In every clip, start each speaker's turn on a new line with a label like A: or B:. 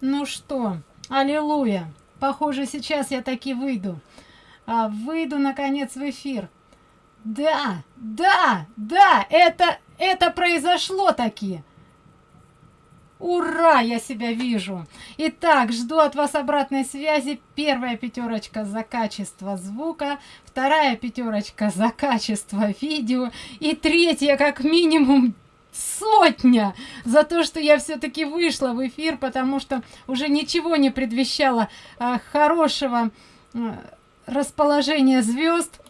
A: Ну что, аллилуйя. Похоже, сейчас я таки выйду. А, выйду, наконец, в эфир. Да, да, да, это, это произошло таки. Ура, я себя вижу. Итак, жду от вас обратной связи. Первая пятерочка за качество звука, вторая пятерочка за качество видео и третья как минимум сотня за то, что я все-таки вышла в эфир, потому что уже ничего не предвещало а, хорошего а, расположения звезд.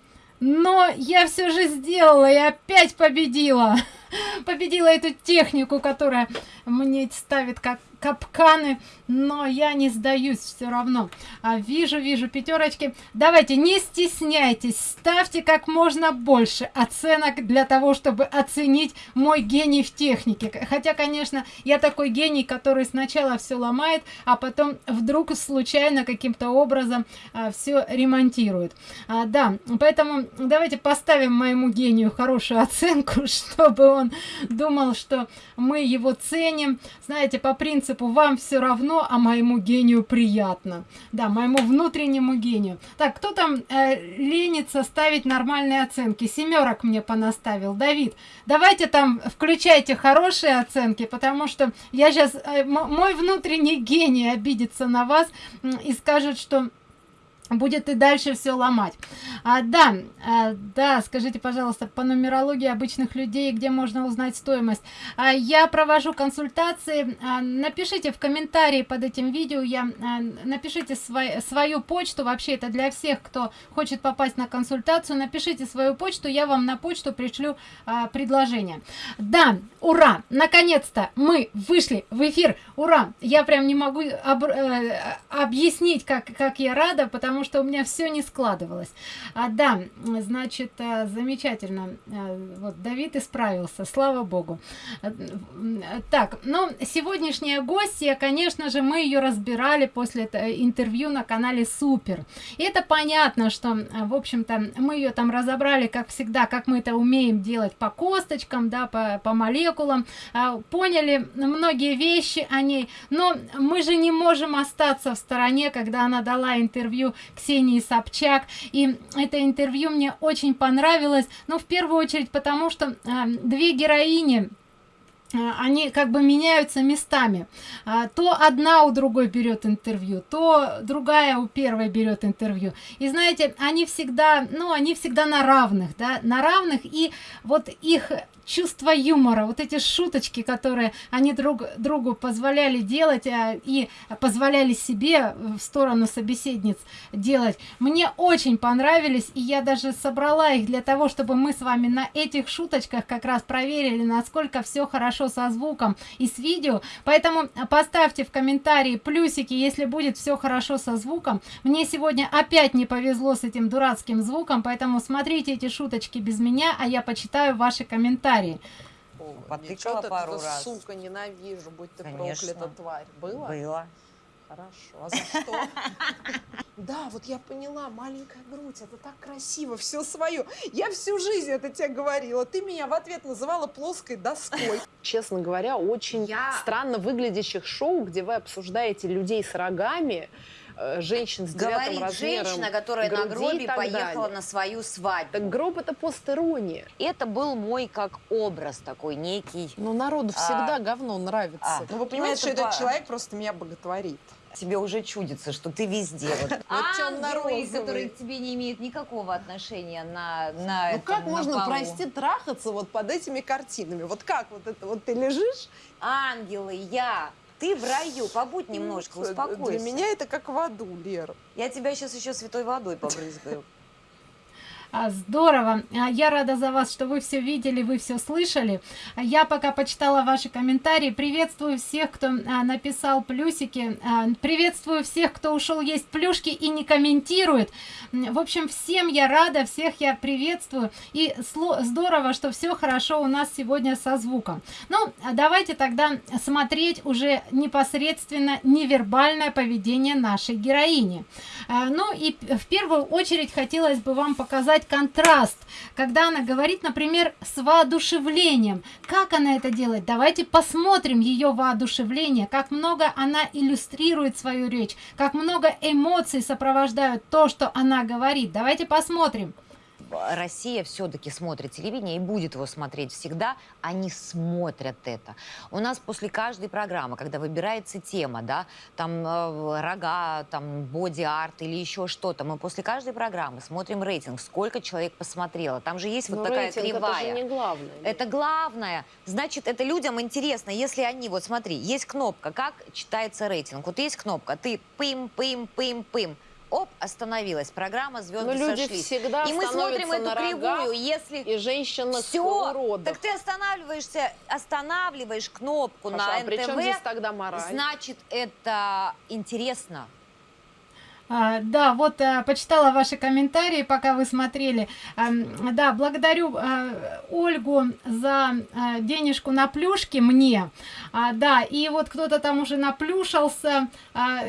A: Но я все же сделала и опять победила. Победила эту технику, которая мне ставит как капканы но я не сдаюсь все равно. А, вижу вижу пятерочки давайте не стесняйтесь ставьте как можно больше оценок для того чтобы оценить мой гений в технике. Хотя конечно я такой гений который сначала все ломает а потом вдруг случайно каким-то образом а, все ремонтирует. А, да поэтому давайте поставим моему гению хорошую оценку чтобы он думал что мы его ценим. Знаете по принципу вам все равно а моему гению приятно да моему внутреннему гению. Так кто там э, ленится ставить нормальные оценки? Семерок мне понаставил. Давид давайте там включайте хорошие оценки потому что я сейчас э, мой внутренний гений обидится на вас и скажет что будет и дальше все ломать. А, да а, да скажите пожалуйста по нумерологии обычных людей где можно узнать стоимость? А, я провожу консультации. А, напишите в комментарии под этим видео я а, напишите свой, свою почту. Вообще это для всех кто хочет попасть на консультацию. Напишите свою почту я вам на почту пришлю а, предложение. Да ура! Наконец-то мы вышли в эфир. Ура! Я прям не могу об, э, объяснить как как я рада потому потому что у меня все не складывалось. А да значит э, замечательно. Э, вот давид исправился слава богу. Так ну сегодняшняя гостья конечно же мы ее разбирали после интервью на канале супер и это понятно что в общем-то мы ее там разобрали как всегда как мы это умеем делать по косточкам да по, по молекулам. А, поняли многие вещи о ней но мы же не можем остаться в стороне когда она дала интервью Ксении Собчак. И это интервью мне очень понравилось, но в первую очередь потому, что э, две героини э, они как бы меняются местами. А, то одна у другой берет интервью то другая у первой берет интервью. И знаете они всегда ну они всегда на равных да на равных. И вот их чувство юмора вот эти шуточки которые они друг другу позволяли делать а, и позволяли себе в сторону собеседниц делать. Мне очень понравились и я даже собрала их для того чтобы мы с вами на этих шуточках как раз проверили насколько все хорошо со звуком и с видео. Поэтому поставьте в комментарии плюсики если будет все хорошо со звуком. Мне сегодня опять не повезло с этим дурацким звуком поэтому смотрите эти шуточки без меня а я почитаю ваши комментарии комментарии.
B: Потыкала пару раз. Сука, ненавижу, будь ты Конечно. проклята, тварь. Было?
C: Было.
B: Хорошо. А за что? Да, вот я поняла, маленькая грудь, это так красиво, все свое. Я всю жизнь это тебе говорила. Ты меня в ответ называла плоской доской. Честно говоря, очень странно выглядящих шоу, где вы обсуждаете людей с рогами, женщин с Говорит размером
C: женщина, которая на гробе поехала далее. на свою свадьбу.
B: Так гроб это постерония.
C: Это был мой как образ такой некий.
B: Ну народу всегда а, говно нравится. А, ну вы понимаете, ну, что этот человек просто меня боготворит.
C: Тебе уже чудится, что ты везде. Вот,
A: Ангелы, которые к тебе не имеют никакого отношения на, на
B: Ну как можно, прости, трахаться вот под этими картинами? Вот как вот это, вот ты лежишь?
C: Ангелы, я, ты в раю, побудь немножко, успокойся.
B: Для меня это как в аду, Лера.
C: Я тебя сейчас еще святой водой побрызгаю.
A: А, здорово. А, я рада за вас что вы все видели вы все слышали. А, я пока почитала ваши комментарии. Приветствую всех кто написал плюсики. Приветствую всех кто ушел есть плюшки и не комментирует. В общем всем я рада всех я приветствую. И здорово что все хорошо у нас сегодня со звуком. Ну давайте тогда смотреть уже непосредственно невербальное поведение нашей героини. Ну и в первую очередь хотелось бы вам показать создавать контраст, когда она говорит, например, с воодушевлением. Как она это делает? Давайте посмотрим ее воодушевление, как много она иллюстрирует свою речь, как много эмоций сопровождают то, что она говорит. Давайте посмотрим.
C: Россия все-таки смотрит телевидение и будет его смотреть всегда, они смотрят это. У нас после каждой программы, когда выбирается тема, да, там э, рога, там боди-арт или еще что-то, мы после каждой программы смотрим рейтинг, сколько человек посмотрело. Там же есть
B: Но
C: вот такая
B: рейтинг
C: кривая.
B: это же не главное.
C: Это главное. Значит, это людям интересно, если они, вот смотри, есть кнопка, как читается рейтинг. Вот есть кнопка, ты пым-пым-пым-пым оп, остановилась. Программа «Звезды
B: Но люди
C: сошлись».
B: всегда
C: И мы смотрим эту кривую, если...
B: И женщинах
C: Все,
B: уродов.
C: так ты останавливаешься, останавливаешь кнопку
B: Хорошо,
C: на
B: а при чем
C: НТВ,
B: здесь тогда мораль?
C: значит, это интересно.
A: А, да, вот а, почитала ваши комментарии, пока вы смотрели. Да, благодарю а, Ольгу за а, денежку на плюшки мне. А, да, и вот кто-то там уже наплюшался, а,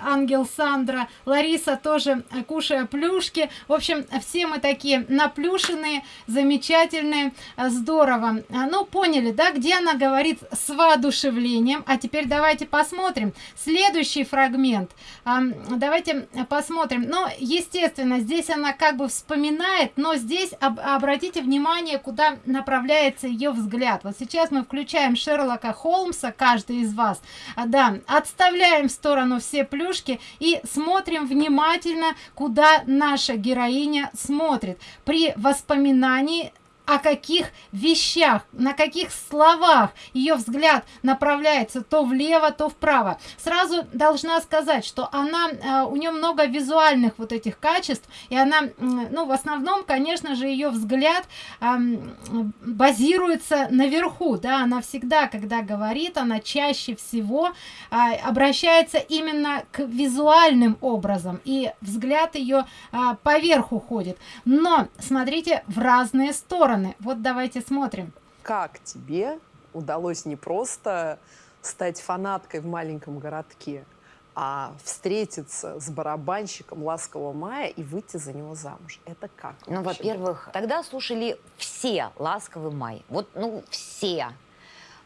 A: ангел Сандра, Лариса тоже кушая плюшки. В общем, все мы такие наплюшенные, замечательные, здорово. Ну, поняли, да, где она говорит с воодушевлением. А теперь давайте посмотрим. Следующий фрагмент. Давайте посмотрим. Но, естественно, здесь она как бы вспоминает, но здесь об- обратите внимание, куда направляется ее взгляд. Вот сейчас мы включаем Шерлока Холмса, каждый из вас. А, да, отставляем в сторону все плюшки и смотрим внимательно, куда наша героиня смотрит. При воспоминании о каких вещах, на каких словах ее взгляд направляется то влево, то вправо. Сразу должна сказать, что она, э, у нее много визуальных вот этих качеств, и она, ну, в основном, конечно же, ее взгляд базируется наверху, да, она всегда, когда говорит, она чаще всего а, обращается именно к визуальным образом, и взгляд ее а, поверх уходит. Но смотрите в разные стороны. Вот давайте смотрим.
B: Как тебе удалось не просто стать фанаткой в маленьком городке, а встретиться с барабанщиком «Ласкового мая» и выйти за него замуж? Это как?
C: Ну, во-первых, тогда слушали все «Ласковый май». Вот, ну, все.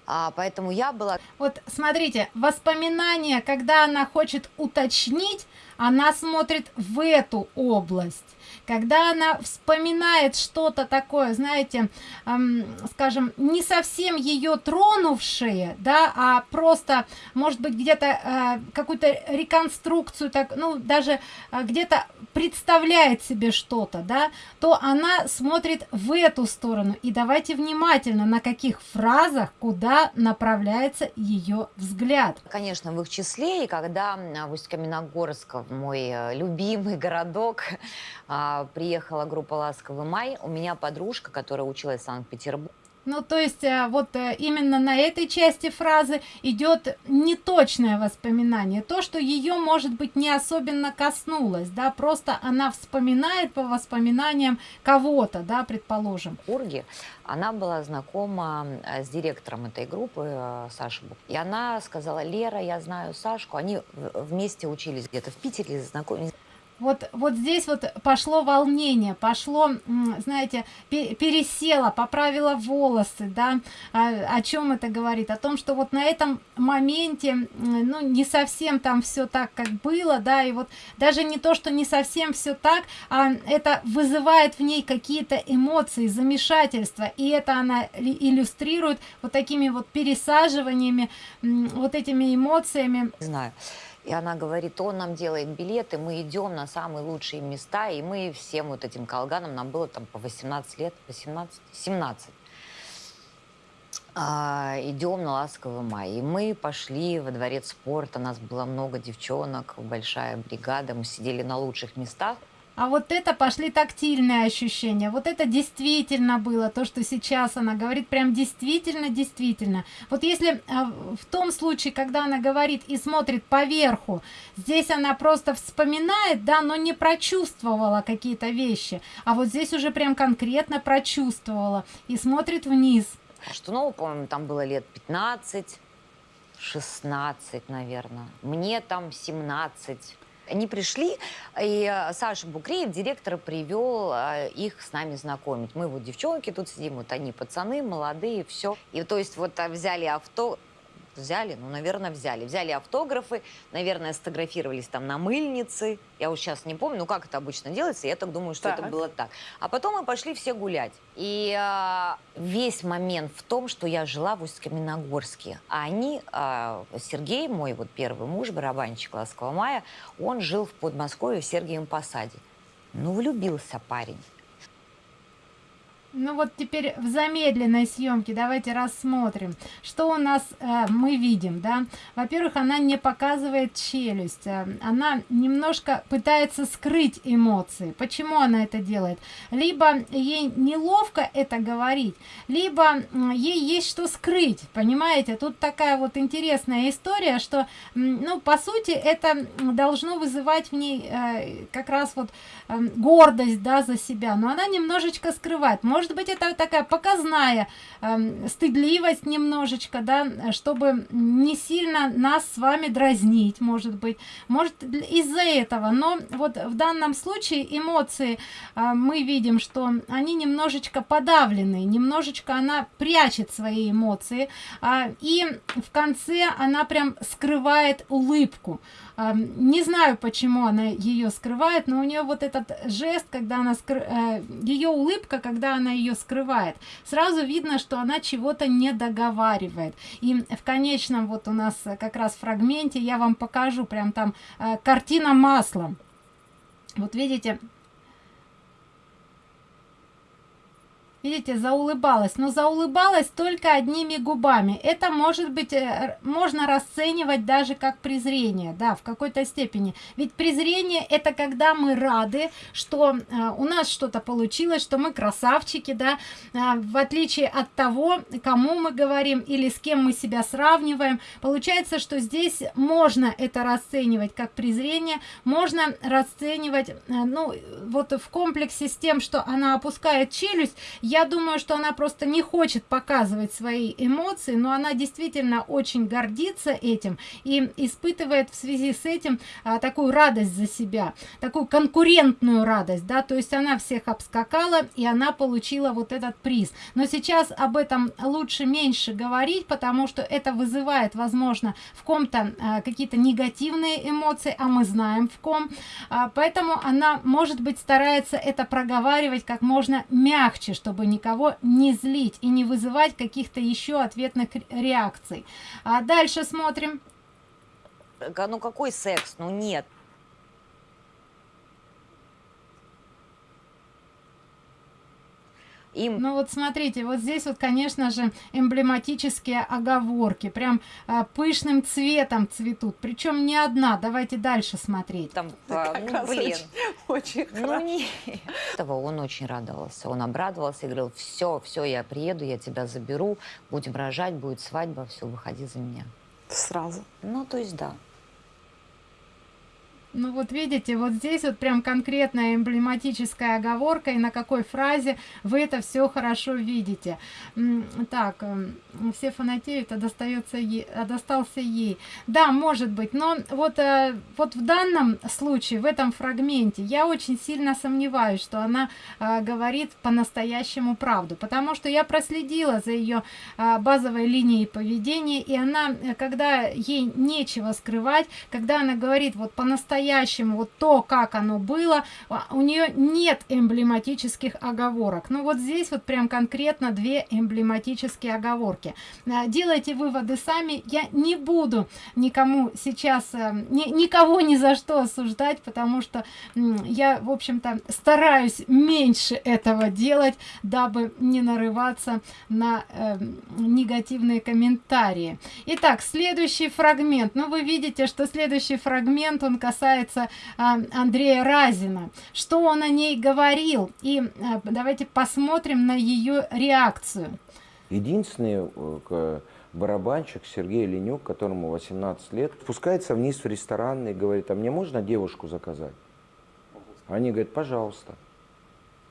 C: А, поэтому я была
A: Вот смотрите, воспоминания, когда она хочет уточнить, она смотрит в эту область. Когда она вспоминает что-то такое, знаете, эм, скажем, не совсем ее тронувшее, да, а просто, может быть, где-то э, какую-то реконструкцию, так, ну, даже э, где-то представляет себе что-то, да, то она смотрит в эту сторону. И давайте внимательно, на каких фразах, куда направляется ее взгляд.
C: конечно, в их числе, и когда в Усть-Каменогорск, в мой э, любимый городок, а, приехала группа «Ласковый май», у меня подружка, которая училась в Санкт-Петербурге,
A: Ну, то есть, э, вот э, именно на этой части фразы идет неточное воспоминание. То, что ее, может быть, не особенно коснулось, да, просто она вспоминает по воспоминаниям кого-то, да, предположим.
C: Петербурге, она была знакома э, с директором этой группы, э, Сашей Бук. И она сказала, Лера, я знаю Сашку. Они вместе учились где-то в Питере, знакомились.
A: Вот, вот здесь вот пошло волнение, пошло, знаете, пе- пересело, поправила волосы, да, А, о чем это говорит? О том, что вот на этом моменте, ну, не совсем там все так, как было, да, и вот даже не то, что не совсем все так, а это вызывает в ней какие-то эмоции, замешательства, и это она иллюстрирует вот такими вот пересаживаниями, вот этими эмоциями,
C: знаю. И она говорит, он нам делает билеты, мы идем на самые лучшие места, и мы всем вот этим колганам, нам было там по 18 лет, 18, 17. А, идем на ласковый май. И мы пошли во дворец спорта, нас было много девчонок, большая бригада, мы сидели на лучших местах.
A: А вот это пошли тактильные ощущения. Вот это действительно было то, что сейчас она говорит, прям действительно, действительно. Вот если а, в том случае, когда она говорит и смотрит поверху, здесь она просто вспоминает, да, но не прочувствовала какие-то вещи. А вот здесь уже прям конкретно прочувствовала и смотрит вниз.
C: Что, ну, по-моему, там было лет 15, 16, наверное. Мне там 17. Они пришли, и э, Саша Букреев, директор, привел э, их с нами знакомить. Мы вот девчонки тут сидим, вот они пацаны, молодые, все. И то есть вот э, взяли авто, взяли, ну, наверное, взяли. Взяли автографы, наверное, сфотографировались там на мыльнице. Я вот сейчас не помню, ну, как это обычно делается, я так думаю, что
B: Так.
C: это было так. А потом мы пошли все гулять. И а, весь момент в том, что я жила в Усть-Каменогорске, а они, а, Сергей, мой вот первый муж, барабанщик «Ласкового мая», он жил в Подмосковье в Сергиевом Посаде. Ну, влюбился парень.
A: Ну вот теперь в замедленной съемке давайте рассмотрим, что у нас э, мы видим, да. Во-первых, она не показывает челюсть, э, она немножко пытается скрыть эмоции. Почему она это делает? Либо ей неловко это говорить, либо ей есть что скрыть, понимаете? Тут такая вот интересная история, что, ну, по сути, это должно вызывать в ней э, как раз вот эм, гордость, да, за себя, но она немножечко скрывает. Может быть, это такая показная эм, стыдливость немножечко, да, чтобы не сильно нас с вами дразнить, может быть. Может, из-за этого. Но вот в данном случае эмоции а, мы видим, что они немножечко подавлены, немножечко она прячет свои эмоции. а, и в конце она прям скрывает улыбку. А, Не знаю, почему она ее скрывает, но у нее вот этот жест, когда она ее улыбка, когда она ее скрывает, сразу видно, что она чего-то не договаривает. И в конечном вот у нас э, как раз фрагменте я вам покажу прям там э, картина маслом. Вот видите, Видите, заулыбалась, но заулыбалась только одними губами. Это может быть, э, можно расценивать даже как презрение, да, в какой-то степени. Ведь презрение это когда мы рады, что э, у нас что-то получилось, что мы красавчики, да, а, в отличие от того, кому мы говорим или с кем мы себя сравниваем. Получается, что здесь можно это расценивать как презрение, можно расценивать, э, ну, вот в комплексе с тем, что она опускает челюсть, я думаю, что она просто не хочет показывать свои эмоции, но она действительно очень гордится этим и испытывает в связи с этим а, такую радость за себя, такую конкурентную радость, да, то есть она всех обскакала и она получила вот этот приз. Но сейчас об этом лучше меньше говорить, потому что это вызывает, возможно, в ком-то а, какие-то негативные эмоции, а мы знаем в ком, А, поэтому она, может быть, старается это проговаривать как можно мягче, чтобы никого не злить и не вызывать каких-то еще ответных ре- реакций. А дальше смотрим.
C: Ка- Ну, какой секс? Ну, нет. Им
A: Ну вот смотрите, вот здесь вот, конечно же, эмблематические оговорки, прям а, пышным цветом цветут, причем не одна. Давайте дальше смотреть.
C: там,
B: Так,
C: а, ну, блин.
B: Очень, очень
C: Ну, не. Этого он очень радовался. Он обрадовался и говорил, все, все, я приеду, я тебя заберу, будем рожать, будет свадьба, все, выходи за меня.
B: Сразу.
C: Ну, то есть, да.
A: Ну вот видите, вот здесь вот прям конкретная эмблематическая оговорка, и на какой фразе вы это все хорошо видите. Так, эм, все фанатеют, а достается ей, а достался ей. Да, может быть, но вот, э, вот в данном случае, в этом фрагменте, я очень сильно сомневаюсь, что она э, говорит по-настоящему правду, потому что я проследила за ее а, базовой линией поведения, и она, э, когда ей нечего скрывать, когда она говорит вот по-настоящему вот то, как оно было, а, у нее нет эмблематических оговорок. Ну вот здесь вот прям конкретно две эмблематические оговорки. А, Делайте выводы сами. Я не буду никому сейчас, э, ни- никого ни за что осуждать, потому что я, в общем-то, стараюсь меньше этого делать, дабы не нарываться на э, негативные комментарии. Итак, следующий фрагмент. Ну, вы видите, что следующий фрагмент, он касается а, Андрея Разина. Что он о ней говорил? И а, давайте посмотрим на ее реакцию.
D: Единственный э, барабанщик Сергей Ленюк, которому 18 лет, спускается вниз в ресторан и говорит, а мне можно девушку заказать? Они говорят, пожалуйста.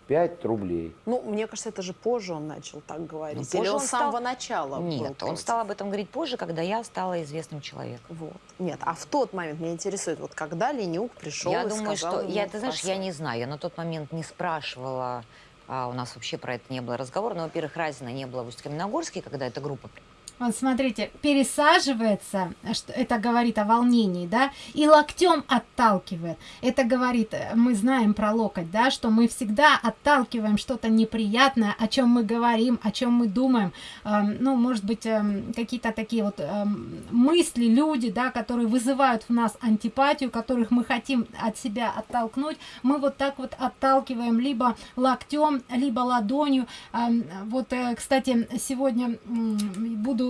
D: 5 рублей.
B: Ну, мне кажется, это же позже он начал так говорить.
C: Ну,
B: Или
C: позже
B: он
C: он
B: с самого
C: стал-
B: начала
C: Нет, он стал об этом говорить позже, когда я стала известным человеком.
B: Вот. Нет, а в тот момент меня интересует, вот когда Ленюк пришел
C: я
B: и
C: думаю,
B: сказал
C: что я, ты знаешь, я не знаю, я на тот момент не спрашивала, а, у нас вообще про это не было разговора. Но, во-первых, Разина не было в Усть-Каменогорске, когда эта группа
A: Вот смотрите, пересаживается, что это говорит о волнении, да, и локтем отталкивает. Это говорит, э, мы знаем про локоть, да, что мы всегда отталкиваем что-то неприятное, о чем мы говорим, о чем мы думаем. Эм, ну, может быть, эм, какие-то такие вот эм, мысли, люди, да, которые вызывают в нас антипатию, которых мы хотим от себя оттолкнуть, мы вот так вот отталкиваем либо локтем, либо ладонью. Эм, Вот, э, кстати, сегодня м,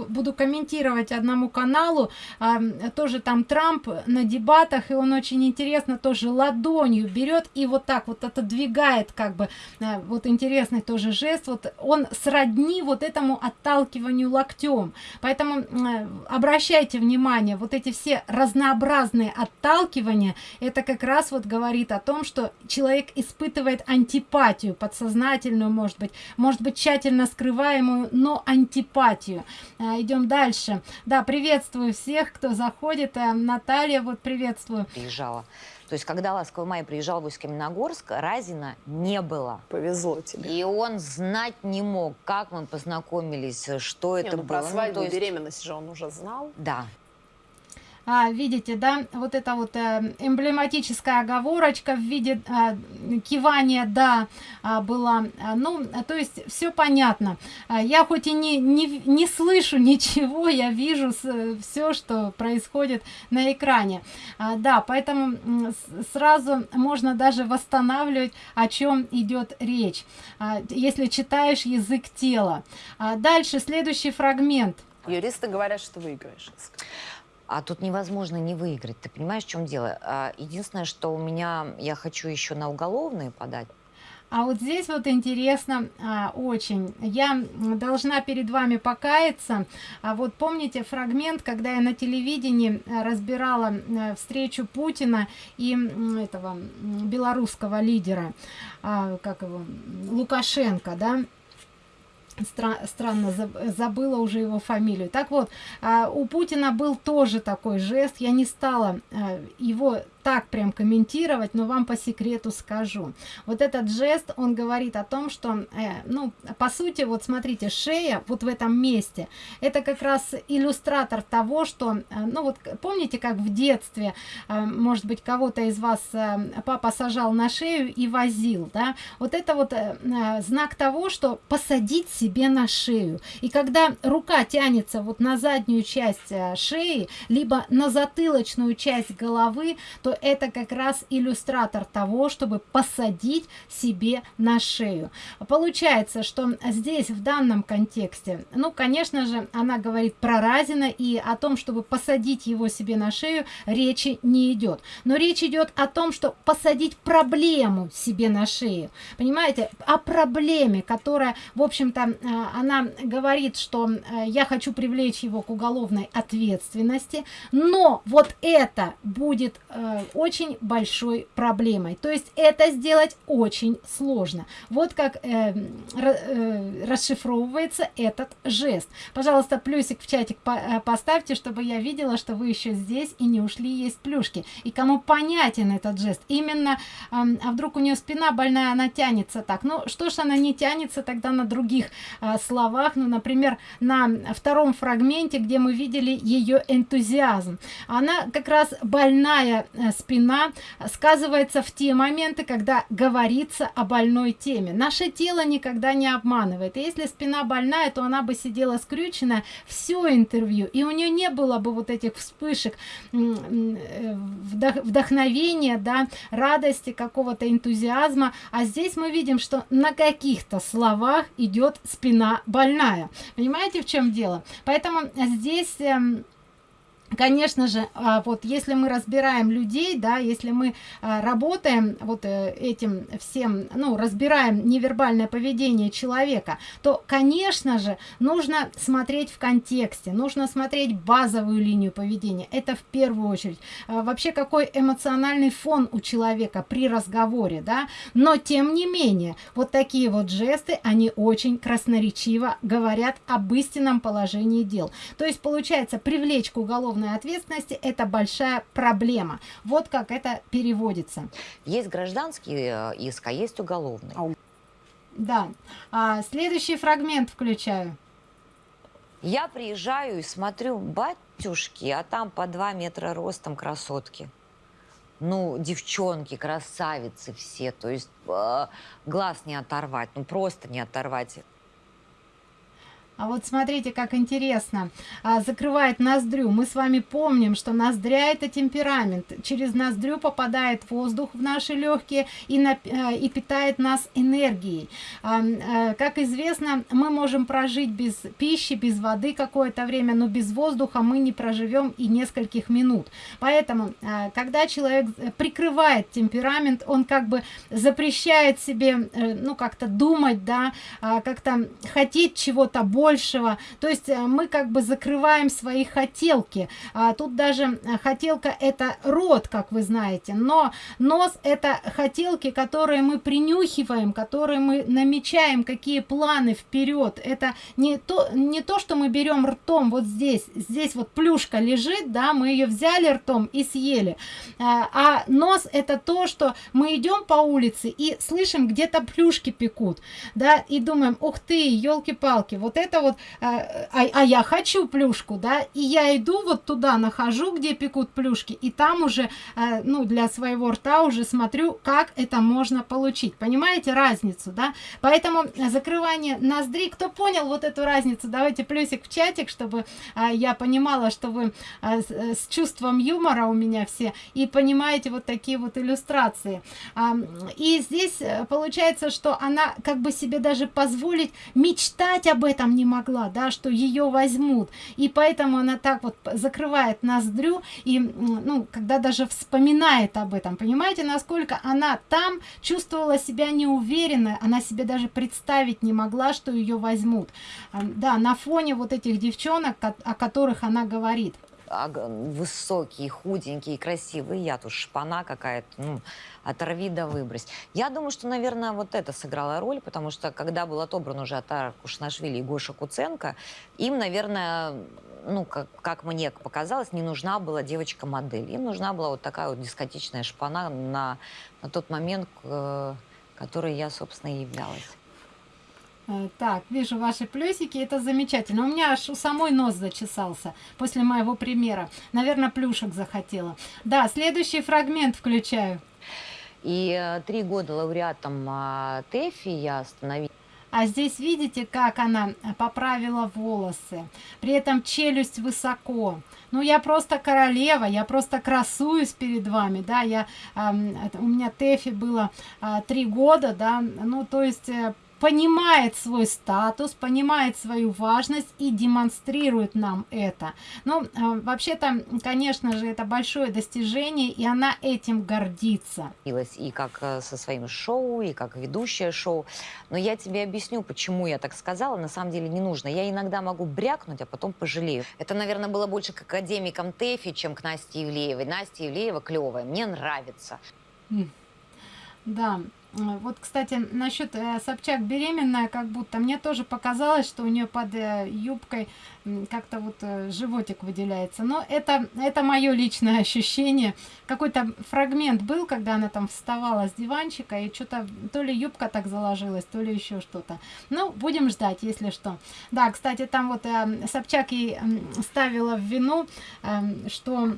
A: буду, комментировать одному каналу, ам, тоже там Трамп на дебатах, и он очень интересно тоже ладонью берет и вот так вот отодвигает, как бы, э, вот интересный тоже жест, вот он сродни вот этому отталкиванию локтем. Поэтому э, обращайте внимание, вот эти все разнообразные отталкивания, это как раз вот говорит о том, что человек испытывает антипатию подсознательную, может быть, может быть тщательно скрываемую, но антипатию. А, идем дальше. Да, приветствую всех, кто заходит. А, Наталья, вот приветствую.
C: приезжала. То есть, когда Ласковый Май приезжал в Усть-Каменогорск, Разина не было.
B: Повезло тебе.
C: И он знать не мог, как мы познакомились, что
B: Не,
C: это
B: ну,
C: было.
B: про
C: Ну,
B: свадьбу
C: то
B: и
C: есть-
B: беременность же он уже знал.
C: Да,
A: А, видите, да, вот эта вот э, эмблематическая оговорочка в виде а, кивания «да» а, была. А, ну, то есть все понятно. А, я хоть и не, не, не слышу ничего, я вижу все, что происходит на экране. А, да, поэтому сразу можно даже восстанавливать, о чем идет речь, а, если читаешь язык тела. А, дальше, следующий фрагмент.
B: Юристы говорят, что выиграешь.
C: А тут невозможно не выиграть. Ты понимаешь, в чем дело? А, Единственное, что у меня, я хочу еще на уголовные подать.
A: А вот здесь вот интересно а, очень. Я должна перед вами покаяться. А вот помните фрагмент, когда я на телевидении а, разбирала а, встречу Путина и этого белорусского лидера, а, как его, Лукашенко, да? Стра- странно заб- забыла уже его фамилию. Так вот, а, у Путина был тоже такой жест. Я не стала а, его так прям комментировать, но вам по секрету скажу. Вот этот жест, он говорит о том, что, э, ну, по сути, вот смотрите, шея вот в этом месте, это как раз иллюстратор того, что, э, ну вот помните, как в детстве, э, может быть, кого-то из вас э, папа сажал на шею и возил, да, вот это вот э, э, знак того, что посадить себе на шею. И когда рука тянется вот на заднюю часть э, шеи, либо на затылочную часть головы, то это как раз иллюстратор того, чтобы посадить себе на шею. Получается, что здесь в данном контексте, ну, конечно же, она говорит про Разина и о том, чтобы посадить его себе на шею, речи не идет. Но речь идет о том, что посадить проблему себе на шею. Понимаете, о проблеме, которая, в общем-то, э, она говорит, что э, я хочу привлечь его к уголовной ответственности, но вот это будет э, очень большой проблемой. То есть это сделать очень сложно. Вот как э, э, расшифровывается этот жест. Пожалуйста, плюсик в чатик э, поставьте, чтобы я видела, что вы еще здесь и не ушли есть плюшки. И кому понятен этот жест, именно, эм, а вдруг у нее спина больная, она тянется так. Ну, что ж она не тянется тогда на других э, словах, ну, например, на втором фрагменте, где мы видели ее энтузиазм. Она как раз больная э, спина сказывается в те моменты, когда говорится о больной теме. Наше тело никогда не обманывает. Если спина больная, то она бы сидела скрюченная все интервью, и у нее не было бы вот этих вспышек э, вдох- вдохновения, да, радости, какого-то энтузиазма. А здесь мы видим, что на каких-то словах идет спина больная. Понимаете, в чем дело? Поэтому здесь эм, конечно же а, вот если мы разбираем людей да если мы а, работаем вот э, этим всем ну разбираем невербальное поведение человека то конечно же нужно смотреть в контексте нужно смотреть базовую линию поведения. Это в первую очередь. А, вообще какой эмоциональный фон у человека при разговоре да? Но тем не менее вот такие вот жесты они очень красноречиво говорят об истинном положении дел. То есть получается привлечь к уголовной уголовной ответственности это большая проблема. Вот как это переводится.
C: Есть гражданский э, иск а есть уголовный.
A: Да. А, следующий фрагмент включаю.
C: Я приезжаю и смотрю батюшки а там по два метра ростом красотки. Ну девчонки красавицы все. То есть э, глаз не оторвать ну просто не оторвать
A: а вот смотрите, как интересно. А, закрывает ноздрю. Мы с вами помним, что ноздря это темперамент. Через ноздрю попадает воздух в наши легкие и, на, а, и питает нас энергией. А, а, как известно, мы можем прожить без пищи, без воды какое-то время, но без воздуха мы не проживем и нескольких минут. Поэтому, а, когда человек прикрывает темперамент, он как бы запрещает себе, э, ну, как-то думать, да, а, как-то хотеть чего-то больше, большего. То есть э, мы как бы закрываем свои хотелки. А тут даже э, хотелка это рот как вы знаете но нос это хотелки которые мы принюхиваем которые мы намечаем какие планы вперед. Это не то не то что мы берем ртом вот здесь. Здесь вот плюшка лежит да мы ее взяли ртом и съели. А, а нос это то что мы идем по улице и слышим где-то плюшки пекут да и думаем ух ты елки-палки вот это это вот а, а, а я хочу плюшку да и я иду вот туда нахожу где пекут плюшки и там уже а, ну для своего рта уже смотрю как это можно получить. Понимаете разницу да? Поэтому закрывание ноздри кто понял вот эту разницу давайте плюсик в чатик чтобы а, я понимала что вы с, чувством юмора у меня все и понимаете вот такие вот иллюстрации. И здесь э, получается что она как бы себе даже позволить мечтать об этом не могла да что ее возьмут. И поэтому она так вот закрывает ноздрю и ну когда даже вспоминает об этом. Понимаете насколько она там чувствовала себя неуверенно она себе даже представить не могла что ее возьмут. Да на фоне вот этих девчонок о которых она говорит
C: высокий, худенький, красивый. Я тут шпана какая-то, ну, оторви да выбрось. Я думаю, что, наверное, вот это сыграло роль, потому что, когда был отобран уже Атар Кушнашвили и Гоша Куценко, им, наверное, ну, как, как мне показалось, не нужна была девочка-модель. Им нужна была вот такая вот дискотечная шпана на, на тот момент, э, которой я, собственно, и являлась.
A: Э, так, вижу ваши плюсики, это замечательно. У меня аж у самой нос зачесался после моего примера. Наверное, плюшек захотела. Да, следующий фрагмент включаю.
C: И э, три года лауреатом э, ТЭФИ я становилась.
A: А здесь видите, как она поправила волосы. При этом челюсть высоко. Ну, я просто королева, я просто красуюсь перед вами, да, я, э, у меня Тэфи было э, три года, да, ну, то есть э, понимает свой статус, понимает свою важность и демонстрирует нам это. Ну, э, вообще-то, конечно же, это большое достижение, и она этим гордится.
C: И как э, со своим шоу, и как ведущая шоу. Но я тебе объясню, почему я так сказала. На самом деле не нужно. Я иногда могу брякнуть, а потом пожалею. Это, наверное, было больше к академикам ТЭФИ, чем к Насте Евлеевой. Настя Евлеева клевая, мне нравится.
A: Да, вот, кстати, насчет э, Собчак беременная, как будто мне тоже показалось, что у нее под э, юбкой как-то вот э, животик выделяется. Но это, это мое личное ощущение. Какой-то фрагмент был, когда она там вставала с диванчика, и что-то то ли юбка так заложилась, то ли еще что-то. Ну, будем ждать, если что. Да, кстати, там вот Собчак ей ставила в вину, э, что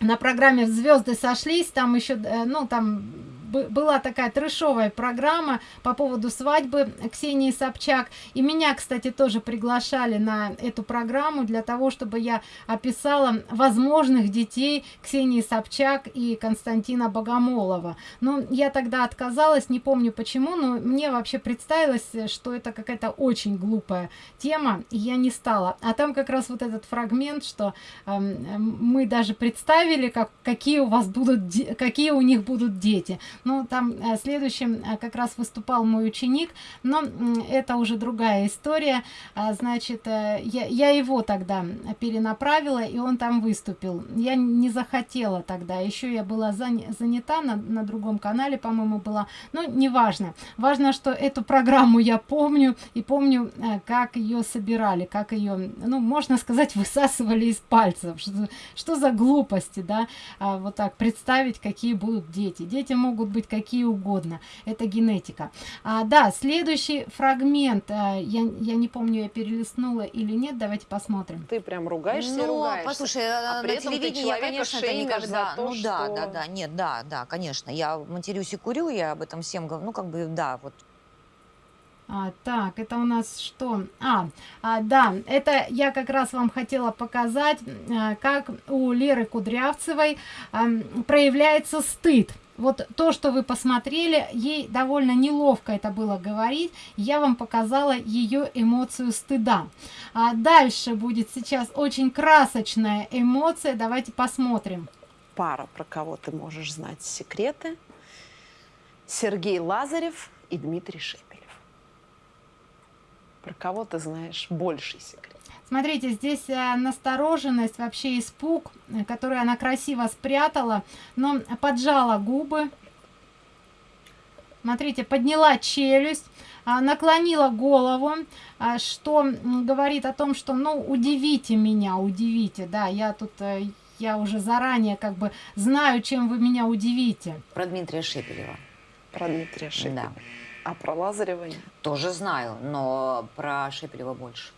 A: на программе звезды сошлись, там еще, ну, там была такая трешовая программа по поводу свадьбы Ксении Собчак. И меня, кстати, тоже приглашали на эту программу для того, чтобы я описала возможных детей Ксении Собчак и Константина Богомолова. Но я тогда отказалась, не помню почему, но мне вообще представилось, что это какая-то очень глупая тема, и я не стала. А там как раз вот этот фрагмент, что э, мы даже представили, как, какие у вас будут, какие у них будут дети. Ну, там э, следующим э, как раз выступал мой ученик, но это уже другая история. А, значит, э, я, я его тогда перенаправила, и он там выступил. Я не захотела тогда, еще я была занята на, на другом канале, по-моему, была. Ну, неважно. Важно, что эту программу я помню, и помню, как ее собирали, как ее, ну, можно сказать, высасывали из пальцев. Что, что за глупости, да, а, вот так представить, какие будут дети. Дети могут быть какие угодно. Это генетика. А, да, следующий фрагмент. А, я, я не помню, я перелистнула или нет. Давайте посмотрим.
B: Ты прям ругаешься
C: ну,
B: ругаешься.
C: послушай,
B: а
C: на телевидении я, конечно, это никогда...
B: то,
C: ну
B: что...
C: да, да, да, нет, да, да, конечно. Я матерюсь и курю, я об этом всем говорю. Ну, как бы, да, вот
A: а, так, это у нас что? А, а, да, это я как раз вам хотела показать, а, как у Леры Кудрявцевой а, проявляется стыд. Вот то, что вы посмотрели, ей довольно неловко это было говорить. Я вам показала ее эмоцию стыда. А дальше будет сейчас очень красочная эмоция. Давайте посмотрим.
B: Пара, про кого ты можешь знать секреты. Сергей Лазарев и Дмитрий Шип про кого ты знаешь больший секрет?
A: Смотрите, здесь э, настороженность, вообще испуг, э, который она красиво спрятала, но поджала губы. Смотрите, подняла челюсть, а, наклонила голову, а, что говорит о том, что, ну, удивите меня, удивите, да, я тут, э, я уже заранее как бы знаю, чем вы меня удивите.
C: Про Дмитрия Шепелева.
B: Про Дмитрия Шепелева.
C: Да.
B: А про Лазарева?
C: Тоже знаю, но про Шепелева больше.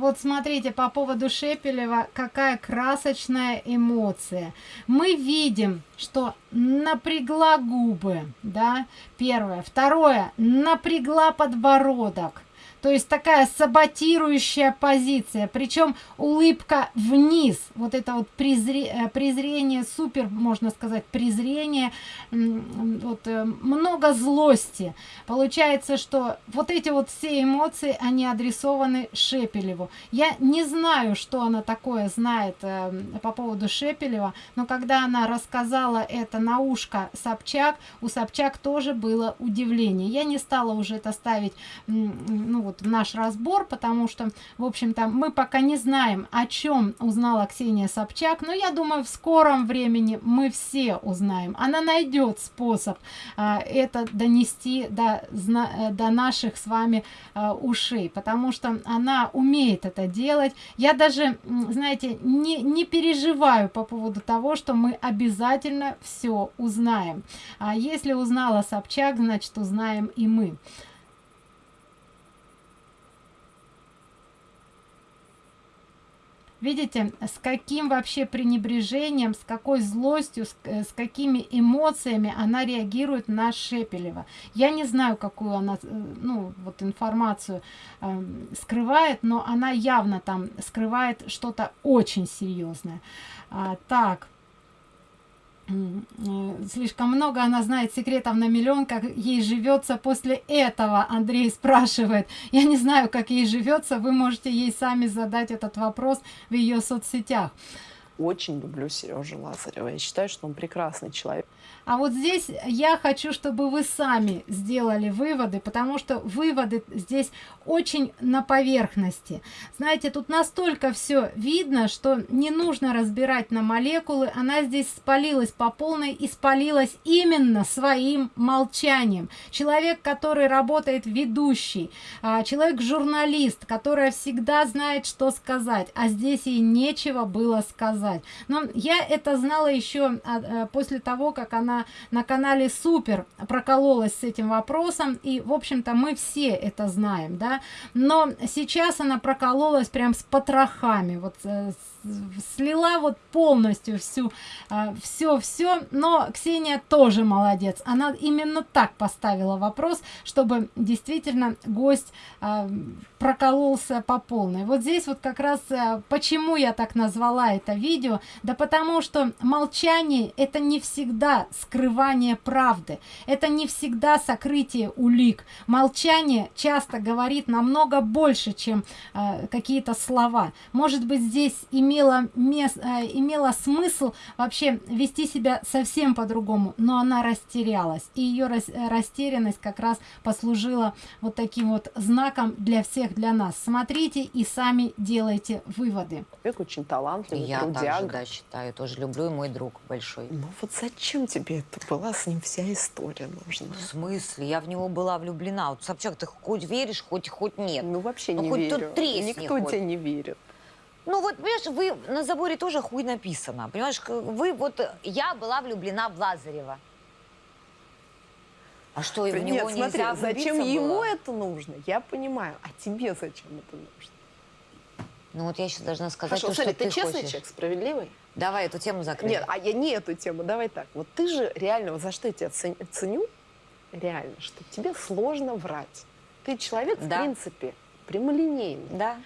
A: Вот смотрите, по поводу Шепелева, какая красочная эмоция. Мы видим, что напрягла губы, да, первое. Второе, напрягла подбородок то есть такая саботирующая позиция. Причем улыбка вниз. Вот это вот презре, э, презрение супер можно сказать презрение вот э, много злости. Получается что вот эти вот все эмоции они адресованы шепелеву. Я не знаю что она такое знает э, по поводу шепелева но когда она рассказала это на ушко собчак у собчак тоже было удивление. Я не стала уже это ставить ну вот в наш разбор, потому что, в общем-то, мы пока не знаем, о чем узнала Ксения Собчак, но я думаю, в скором времени мы все узнаем. Она найдет способ а, это донести до, до наших с вами а, ушей, потому что она умеет это делать. Я даже, знаете, не, не переживаю по поводу того, что мы обязательно все узнаем. А если узнала Собчак, значит узнаем и мы. Видите, с каким вообще пренебрежением, с какой злостью, с, э, с какими эмоциями она реагирует на Шепелева. Я не знаю, какую она, э, ну, вот информацию э, скрывает, но она явно там скрывает что-то очень серьезное. А, так. Э, слишком много она знает секретов на миллион как ей живется после этого андрей спрашивает. Я не знаю как ей живется вы можете ей сами задать этот вопрос в ее соцсетях.
B: Очень люблю сережу лазарева. Я считаю что он прекрасный человек
A: а вот здесь я хочу, чтобы вы сами сделали выводы, потому что выводы здесь очень на поверхности. Знаете, тут настолько все видно, что не нужно разбирать на молекулы. Она здесь спалилась по полной и спалилась именно своим молчанием. Человек, который работает ведущий, а, человек-журналист, которая всегда знает, что сказать, а здесь ей нечего было сказать но я это знала еще а, после того как она на канале супер прокололась с этим вопросом и в общем-то мы все это знаем да. Но сейчас она прокололась прям с потрохами вот э, слила вот полностью всю все все но ксения тоже молодец. Она именно так поставила вопрос чтобы действительно гость э, прокололся по полной. Вот здесь вот как раз э, почему я так назвала это видео. Да потому что молчание это не всегда скрывание правды. Это не всегда сокрытие улик. Молчание часто говорит намного больше чем какие-то слова. Может быть здесь имело мест э, имело смысл вообще вести себя совсем по-другому но она растерялась. И ее рас растерянность как раз послужила вот таким вот знаком для всех для нас. Смотрите и сами делайте выводы.
B: Человек очень талантливый
C: я
B: трудяга.
C: также, да, считаю тоже люблю и мой друг большой.
B: Ну вот зачем тебе это была с ним вся история нужна?
C: В смысле? Я в него была влюблена. Вот собчак ты хоть веришь хоть хоть нет?
B: Ну вообще
C: ну,
B: не
C: хоть
B: верю.
C: тут тресни
B: никто
C: хоть.
B: тебе не верит
C: ну вот, понимаешь, вы на заборе тоже хуй написано. Понимаешь, вы вот... Я была влюблена в Лазарева. А что, и в
B: Нет,
C: него
B: смотри,
C: нельзя
B: зачем
C: влюбиться
B: ему
C: было?
B: это нужно, я понимаю. А тебе зачем это нужно?
C: Ну вот я сейчас должна сказать
B: Хорошо,
C: то,
B: смотри,
C: что
B: ты,
C: ты
B: честный
C: хочешь.
B: человек, справедливый?
C: Давай эту тему закрыть.
B: Нет, а я не эту тему, давай так. Вот ты же реально, вот за что я тебя цен- ценю, реально, что тебе сложно врать. Ты человек, в
C: Да.
B: принципе, прямолинейный.
C: Да.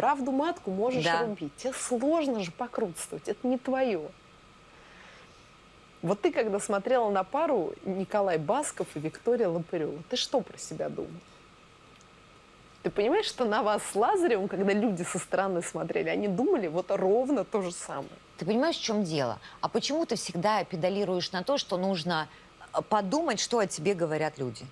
B: Правду матку можешь
C: Да.
B: рубить. Тебе сложно же покрутствовать, это не твое. Вот ты, когда смотрела на пару Николай Басков и Виктория Лопырева, ты что про себя думал? Ты понимаешь, что на вас с Лазаревым, когда люди со стороны смотрели, они думали вот ровно то же самое.
C: Ты понимаешь, в чем дело? А почему ты всегда педалируешь на то, что нужно э, подумать, что о тебе говорят люди?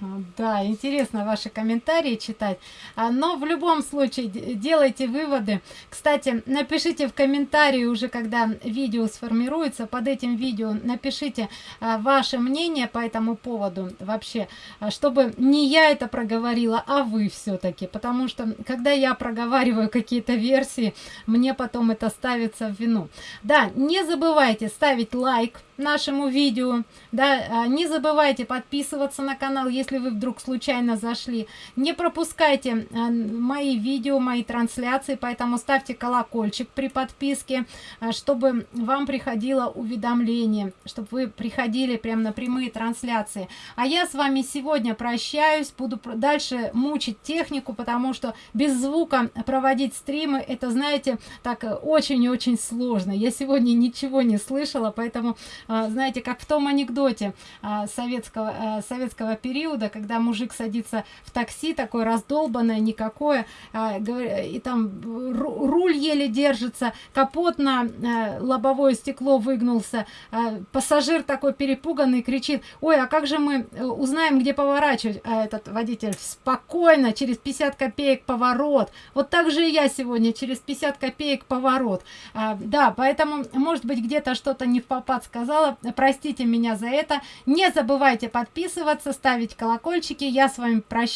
A: Да, интересно ваши комментарии читать. А, Но в любом случае делайте выводы. Кстати, напишите в комментарии уже, когда видео сформируется, под этим видео напишите а, ваше мнение по этому поводу вообще, а, чтобы не я это проговорила, а вы все-таки. Потому что, когда я проговариваю какие-то версии, мне потом это ставится в вину. Да, не забывайте ставить лайк нашему видео, да, не забывайте подписываться на канал, если вы вдруг случайно зашли, не пропускайте а, мои видео, мои трансляции, поэтому ставьте колокольчик при подписке, а, чтобы вам приходило уведомление, чтобы вы приходили прямо на прямые трансляции. А я с вами сегодня прощаюсь, буду дальше мучить технику, потому что без звука проводить стримы, это, знаете, так э, очень и очень сложно. Я сегодня ничего не слышала, поэтому знаете, как в том анекдоте советского, советского периода, когда мужик садится в такси, такое раздолбанное, никакое, а, и там ру- руль еле держится, капот на а, лобовое стекло выгнулся, а, пассажир такой перепуганный кричит, ой, а как же мы э, узнаем, где поворачивать? А этот водитель, спокойно, через 50 копеек поворот. Вот так же и я сегодня, через 50 копеек поворот. А, да, поэтому, может быть, где-то что-то не в попад сказала, простите меня за это. Не забывайте подписываться, ставить колокольчики. Я с вами прощаюсь.